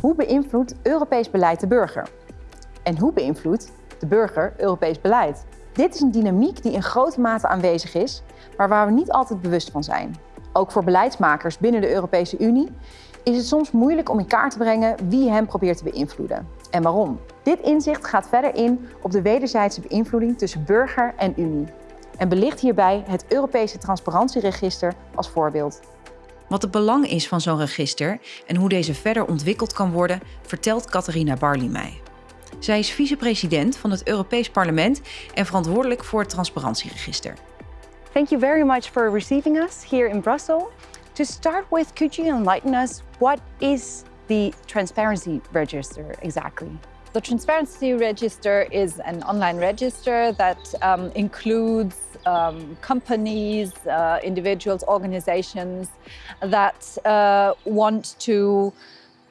Hoe beïnvloedt Europees beleid de burger? En hoe beïnvloedt de burger Europees beleid? Dit is een dynamiek die in grote mate aanwezig is, maar waar we niet altijd bewust van zijn. Ook voor beleidsmakers binnen de Europese Unie is het soms moeilijk om in kaart te brengen wie hem probeert te beïnvloeden en waarom. Dit inzicht gaat verder in op de wederzijdse beïnvloeding tussen burger en Unie en belicht hierbij het Europese transparantieregister als voorbeeld. Wat het belang is van zo'n register en hoe deze verder ontwikkeld kan worden, vertelt Catharina Barley mij. Zij is vicepresident van het Europees Parlement en verantwoordelijk voor het transparantieregister. Thank you very much for receiving us here in Brussels. To start with, could you enlighten us what is the Transparency Register exactly? The Transparency Register is an online register that um, includes um, companies, uh, individuals, organizations that uh, want to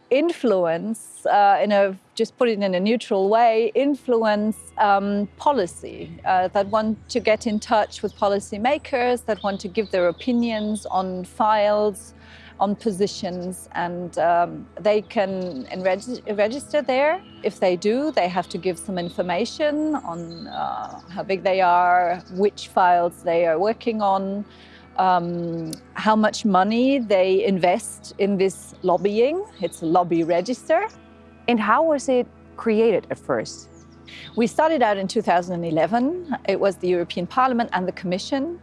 influence, uh, in a just put it in a neutral way, influence um, policy, uh, that want to get in touch with policymakers, that want to give their opinions on files, on positions, and um, they can register there. If they do, they have to give some information on uh, how big they are, which files they are working on, um, how much money they invest in this lobbying. It's a lobby register. And how was it created at first? We started out in 2011. It was the European Parliament and the Commission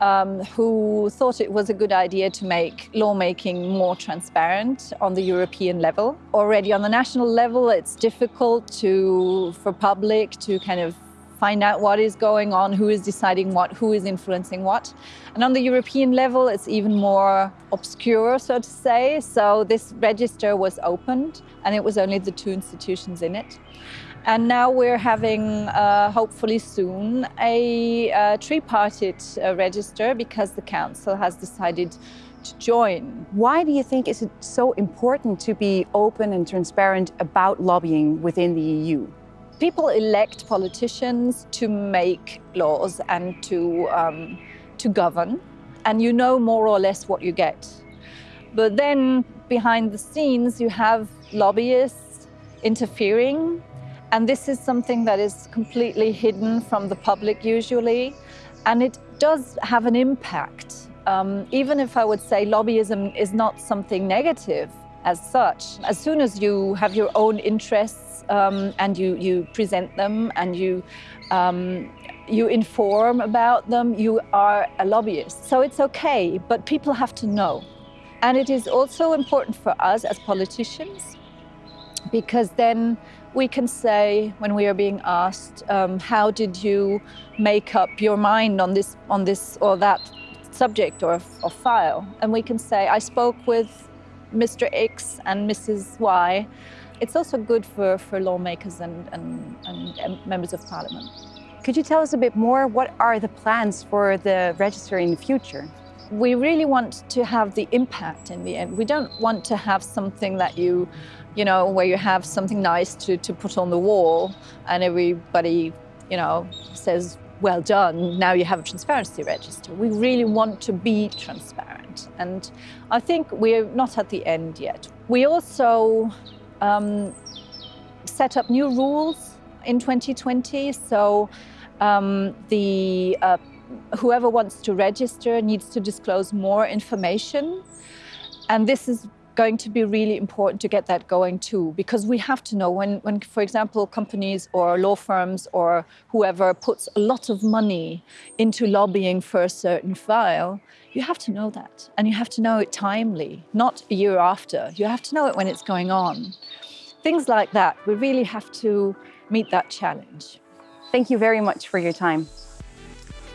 um, who thought it was a good idea to make lawmaking more transparent on the European level. Already on the national level, it's difficult to, for public to kind of find out what is going on, who is deciding what, who is influencing what. And on the European level, it's even more obscure, so to say. So this register was opened and it was only the two institutions in it. And now we're having, uh, hopefully soon, a uh, tripartite uh, register because the council has decided to join. Why do you think is it so important to be open and transparent about lobbying within the EU? People elect politicians to make laws and to, um, to govern, and you know more or less what you get. But then behind the scenes, you have lobbyists interfering and this is something that is completely hidden from the public usually. And it does have an impact. Um, even if I would say lobbyism is not something negative as such, as soon as you have your own interests um, and you, you present them and you, um, you inform about them, you are a lobbyist. So it's okay, but people have to know. And it is also important for us as politicians because then we can say when we are being asked, um, how did you make up your mind on this, on this or that subject or, or file? And we can say, I spoke with Mr. X and Mrs. Y. It's also good for, for lawmakers and, and, and members of parliament. Could you tell us a bit more? What are the plans for the register in the future? we really want to have the impact in the end. We don't want to have something that you, you know, where you have something nice to, to put on the wall and everybody, you know, says, well done, now you have a transparency register. We really want to be transparent. And I think we're not at the end yet. We also um, set up new rules in 2020. So um, the uh, whoever wants to register needs to disclose more information. And this is going to be really important to get that going too, because we have to know when, when, for example, companies or law firms or whoever puts a lot of money into lobbying for a certain file, you have to know that. And you have to know it timely, not a year after. You have to know it when it's going on. Things like that, we really have to meet that challenge. Thank you very much for your time.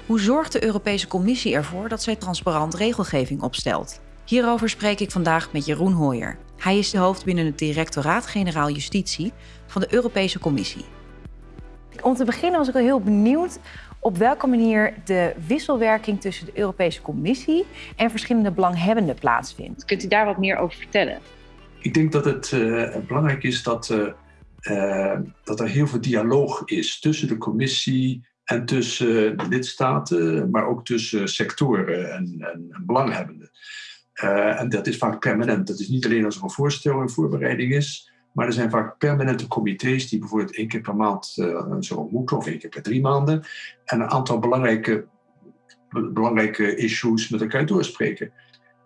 Hoe zorgt de Europese Commissie ervoor dat zij transparant regelgeving opstelt? Hierover spreek ik vandaag met Jeroen Hooyer. Hij is de hoofd binnen het Directoraat-Generaal Justitie van de Europese Commissie. Om te beginnen was ik wel heel benieuwd op welke manier de wisselwerking tussen de Europese Commissie en verschillende belanghebbenden plaatsvindt. Kunt u daar wat meer over vertellen? Ik denk dat het uh, belangrijk is dat, uh, uh, dat er heel veel dialoog is tussen de commissie, en tussen lidstaten, maar ook tussen sectoren en, en, en belanghebbenden. Uh, en dat is vaak permanent. Dat is niet alleen als er een voorstel in voorbereiding is, Maar er zijn vaak permanente comité's die bijvoorbeeld één keer per maand uh, zo ontmoeten, of één keer per drie maanden, en een aantal belangrijke, belangrijke issues met elkaar doorspreken.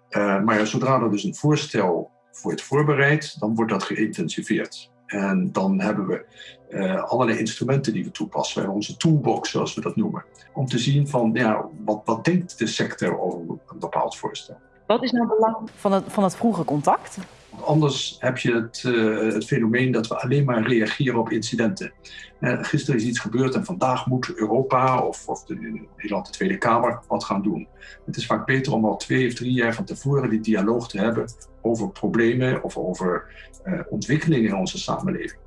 Uh, maar zodra er dus een voorstel wordt voorbereid, dan wordt dat geïntensiveerd. En dan hebben we allerlei instrumenten die we toepassen. We hebben onze toolbox, zoals we dat noemen. Om te zien van, ja, wat, wat denkt de sector over een bepaald voorstel. Wat is nou belang van het, van het vroege contact? Anders heb je het, uh, het, fenomeen dat we alleen maar reageren op incidenten. Uh, gisteren is iets gebeurd en vandaag moet Europa of, of de, Nederland, de Tweede Kamer, wat gaan doen. Het is vaak beter om al twee of drie jaar van tevoren die dialoog te hebben over problemen of over uh, ontwikkelingen in onze samenleving.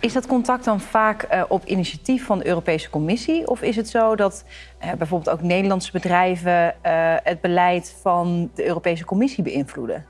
Is dat contact dan vaak uh, op initiatief van de Europese Commissie? Of is het zo dat uh, bijvoorbeeld ook Nederlandse bedrijven uh, het beleid van de Europese Commissie beïnvloeden?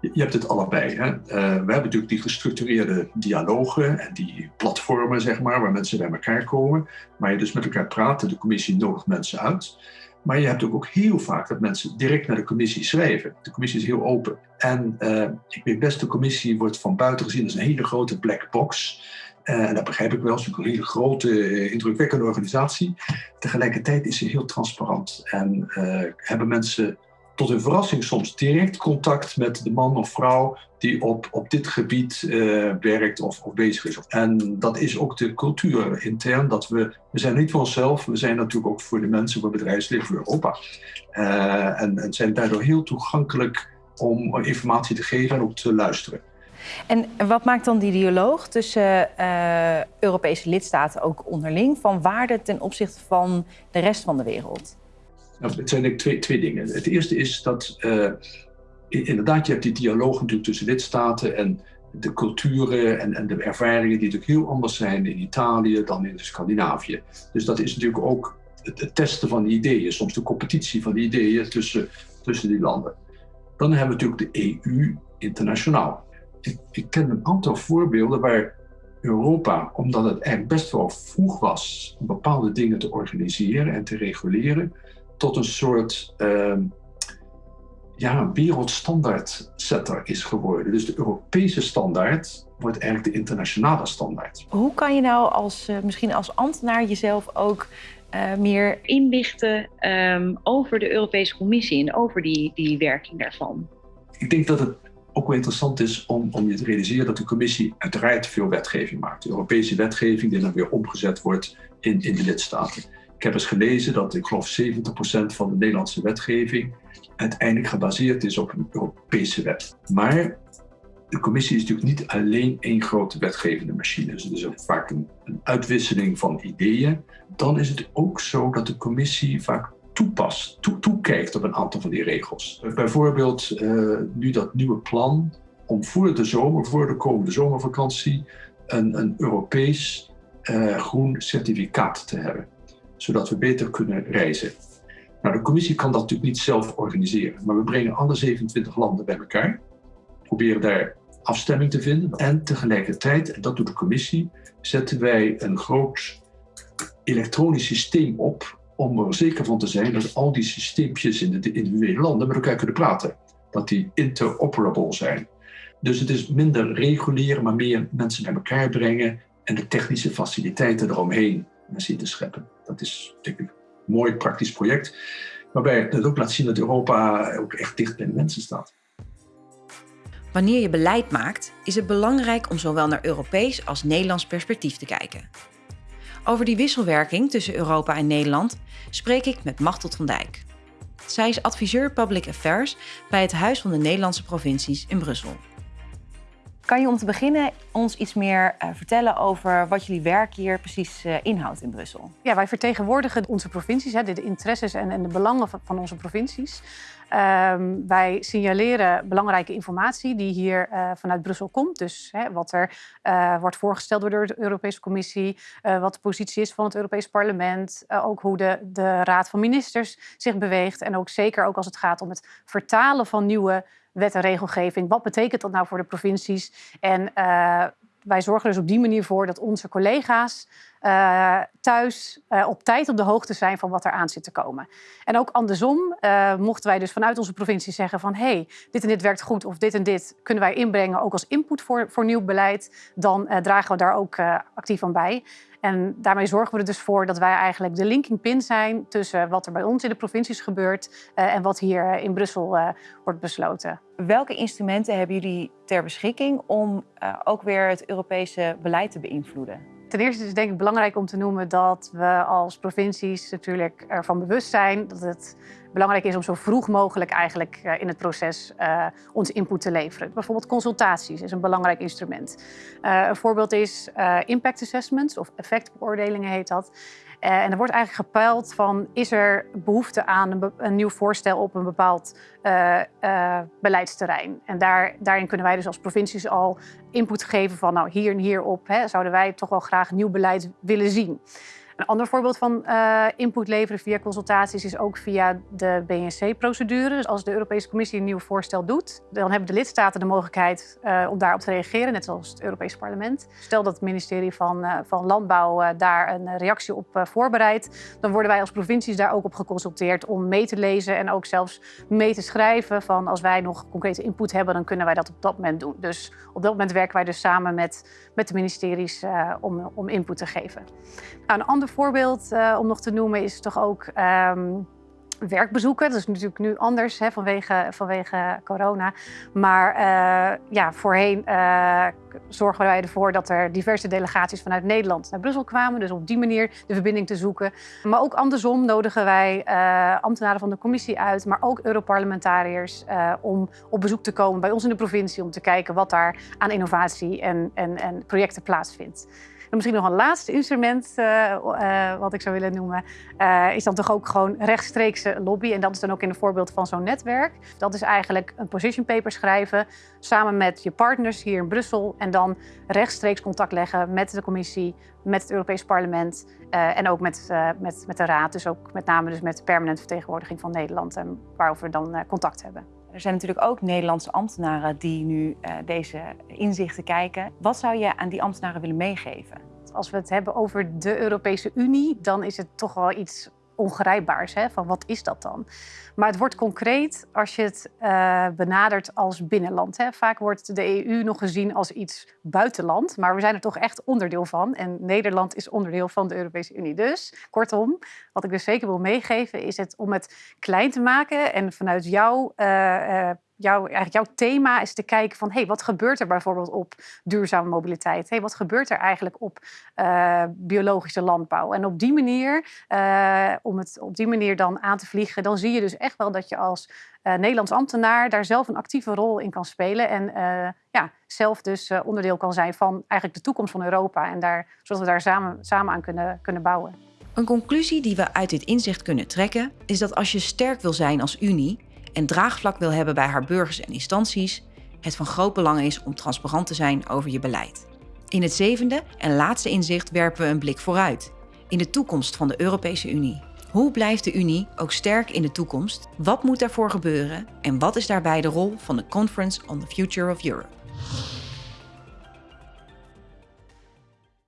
Je hebt het allebei. Hè? we hebben natuurlijk die gestructureerde dialogen en die platformen, zeg maar, waar mensen bij elkaar komen. Waar je dus met elkaar praat. De commissie nodigt mensen uit. Maar je hebt ook heel vaak dat mensen direct naar de commissie schrijven. De commissie is heel open. En uh, ik weet best, de commissie wordt van buiten gezien als een hele grote black box. Uh, en dat begrijp ik wel, het is een hele grote, indrukwekkende organisatie. Tegelijkertijd is ze heel transparant en hebben mensen tot hun verrassing soms direct contact met de man of vrouw die op, op dit gebied uh, werkt of, of bezig is. En dat is ook de cultuur intern, dat we, we zijn niet voor onszelf, we zijn natuurlijk ook voor de mensen, voor bedrijfsleven, voor Europa. Uh, en, en zijn daardoor heel toegankelijk om informatie te geven en ook te luisteren. En wat maakt dan die dialoog tussen uh, Europese lidstaten ook onderling van waarde ten opzichte van de rest van de wereld? Nou, het zijn twee, dingen. Het eerste is dat uh, inderdaad, je hebt die dialoog natuurlijk tussen lidstaten en de culturen en, en, de ervaringen die natuurlijk heel anders zijn in Italië dan in Scandinavië. Dus dat is natuurlijk ook het, testen van ideeën, soms de competitie van ideeën tussen, tussen die landen. Dan hebben we natuurlijk de EU internationaal. Ik, ik ken een aantal voorbeelden waar Europa, omdat het eigenlijk best wel vroeg was om bepaalde dingen te organiseren en te reguleren, tot een soort uh, ja, wereldstandaardsetter is geworden. Dus de Europese standaard wordt eigenlijk de internationale standaard. Hoe kan je nou als, uh, misschien als ambtenaar jezelf ook uh, meer inlichten um, over de Europese Commissie en over die, die werking daarvan? Ik denk dat het ook wel interessant is om, om je te realiseren dat de commissie uiteraard veel wetgeving maakt. De Europese wetgeving die dan weer omgezet wordt in, in de lidstaten. Ik heb eens gelezen dat ik geloof 70% van de Nederlandse wetgeving uiteindelijk gebaseerd is op een Europese wet. Maar de commissie is natuurlijk niet alleen één grote wetgevende machine. Dus het is ook vaak een, een uitwisseling van ideeën. Dan is het ook zo dat de commissie vaak toepast, toe, toekijkt op een aantal van die regels. Bijvoorbeeld uh, nu dat nieuwe plan om voor de zomer, voor de komende zomervakantie, een, een Europees uh, groen certificaat te hebben zodat we beter kunnen reizen. Nou, de commissie kan dat natuurlijk niet zelf organiseren, maar we brengen alle 27 landen bij elkaar, proberen daar afstemming te vinden en tegelijkertijd, en dat doet de commissie, zetten wij een groot elektronisch systeem op om er zeker van te zijn dat al die systeempjes in de individuele landen met elkaar kunnen praten. Dat die interoperable zijn. Dus het is minder reguleren, maar meer mensen bij elkaar brengen en de technische faciliteiten eromheen zien te scheppen. Dat is een mooi praktisch project, waarbij het ook laat zien dat Europa ook echt dicht bij de mensen staat. Wanneer je beleid maakt, is het belangrijk om zowel naar Europees als Nederlands perspectief te kijken. Over die wisselwerking tussen Europa en Nederland spreek ik met Machteld van Dijk. Zij is adviseur Public Affairs bij het Huis van de Nederlandse Provincies in Brussel. Kan je om te beginnen ons iets meer uh, vertellen over wat jullie werk hier precies uh, inhoudt in Brussel? Ja, wij vertegenwoordigen onze provincies, hè, de, interesses en, en, de belangen van onze provincies. Um, wij signaleren belangrijke informatie die hier uh, vanuit Brussel komt. Dus hè, wat er wordt voorgesteld door de Europese Commissie, wat de positie is van het Europees Parlement, ook hoe de, de Raad van Ministers zich beweegt. En ook zeker ook als het gaat om het vertalen van nieuwe wet en regelgeving. Wat betekent dat nou voor de provincies? En wij zorgen dus op die manier voor dat onze collega's uh, thuis uh, op tijd op de hoogte zijn van wat er aan zit te komen. En ook andersom uh, mochten wij dus vanuit onze provincie zeggen van... hey, dit en dit werkt goed of dit en dit kunnen wij inbrengen... ook als input voor, voor nieuw beleid, dan dragen we daar ook actief aan bij. En daarmee zorgen we er dus voor dat wij eigenlijk de linking pin zijn... tussen wat er bij ons in de provincies gebeurt en wat hier in Brussel wordt besloten. Welke instrumenten hebben jullie ter beschikking om ook weer het Europese beleid te beïnvloeden? Ten eerste is het denk ik belangrijk om te noemen dat we als provincies natuurlijk ervan bewust zijn dat het belangrijk is om zo vroeg mogelijk eigenlijk eh, in het proces uh, onze input te leveren. Bijvoorbeeld consultaties is een belangrijk instrument. Uh, een voorbeeld is impact assessments of effectbeoordelingen heet dat. Uh, en er wordt eigenlijk gepeild van, is er behoefte aan een, nieuw voorstel op een bepaald uh, uh, beleidsterrein? En daar, daarin kunnen wij dus als provincies al input geven van, nou hier en hierop hè, zouden wij toch wel graag nieuw beleid willen zien. Een ander voorbeeld van uh, input leveren via consultaties is ook via de BNC-procedure. Dus als de Europese Commissie een nieuw voorstel doet, dan hebben de lidstaten de mogelijkheid uh, om daarop te reageren, net zoals het Europese parlement. Stel dat het ministerie van, uh, van Landbouw daar een reactie op voorbereidt, dan worden wij als provincies daar ook op geconsulteerd om mee te lezen en ook zelfs mee te schrijven van als wij nog concrete input hebben, dan kunnen wij dat op dat moment doen. Dus op dat moment werken wij dus samen met, met de ministeries om, om input te geven. Nou, een ander voorbeeld uh, om nog te noemen is toch ook um, werkbezoeken. Dat is natuurlijk nu anders hè, vanwege, vanwege corona. Maar uh, ja, voorheen uh, zorgen wij ervoor dat er diverse delegaties vanuit Nederland naar Brussel kwamen. Dus op die manier de verbinding te zoeken. Maar ook andersom nodigen wij ambtenaren van de commissie uit, maar ook Europarlementariërs om op bezoek te komen bij ons in de provincie om te kijken wat daar aan innovatie en, en, en projecten plaatsvindt. En misschien nog een laatste instrument uh, uh, wat ik zou willen noemen, uh, is dan toch ook gewoon rechtstreekse lobby. En dat is dan ook in een voorbeeld van zo'n netwerk. Dat is eigenlijk een position paper schrijven samen met je partners hier in Brussel en dan rechtstreeks contact leggen met de commissie, met het Europees Parlement en ook met, met, met de Raad. Dus ook met name dus met de permanente vertegenwoordiging van Nederland en waarover we dan contact hebben. Er zijn natuurlijk ook Nederlandse ambtenaren die nu uh, deze inzichten kijken. Wat zou je aan die ambtenaren willen meegeven? Als we het hebben over de Europese Unie, dan is het toch wel iets ongrijpbaars. Hè? Van wat is dat dan? Maar het wordt concreet als je het uh, benadert als binnenland. Hè? Vaak wordt de EU nog gezien als iets buitenland, maar we zijn er toch echt onderdeel van. En Nederland is onderdeel van de Europese Unie. Dus kortom, wat ik dus zeker wil meegeven, is het om het klein te maken en vanuit jouw uh, jouw, eigenlijk jouw thema is te kijken van hey, wat gebeurt er bijvoorbeeld op duurzame mobiliteit? Hey, wat gebeurt er eigenlijk op uh, biologische landbouw? En op die manier, uh, om het op die manier dan aan te vliegen, dan zie je dus echt wel dat je als uh, Nederlands ambtenaar daar zelf een actieve rol in kan spelen. En ja, zelf dus onderdeel kan zijn van eigenlijk de toekomst van Europa. En daar, zodat we daar samen, samen aan kunnen, kunnen bouwen. Een conclusie die we uit dit inzicht kunnen trekken, is dat als je sterk wil zijn als Unie, en draagvlak wil hebben bij haar burgers en instanties, het van groot belang is om transparant te zijn over je beleid. In het zevende en laatste inzicht werpen we een blik vooruit, in de toekomst van de Europese Unie. Hoe blijft de Unie ook sterk in de toekomst? Wat moet daarvoor gebeuren? En wat is daarbij de rol van de Conference on the Future of Europe?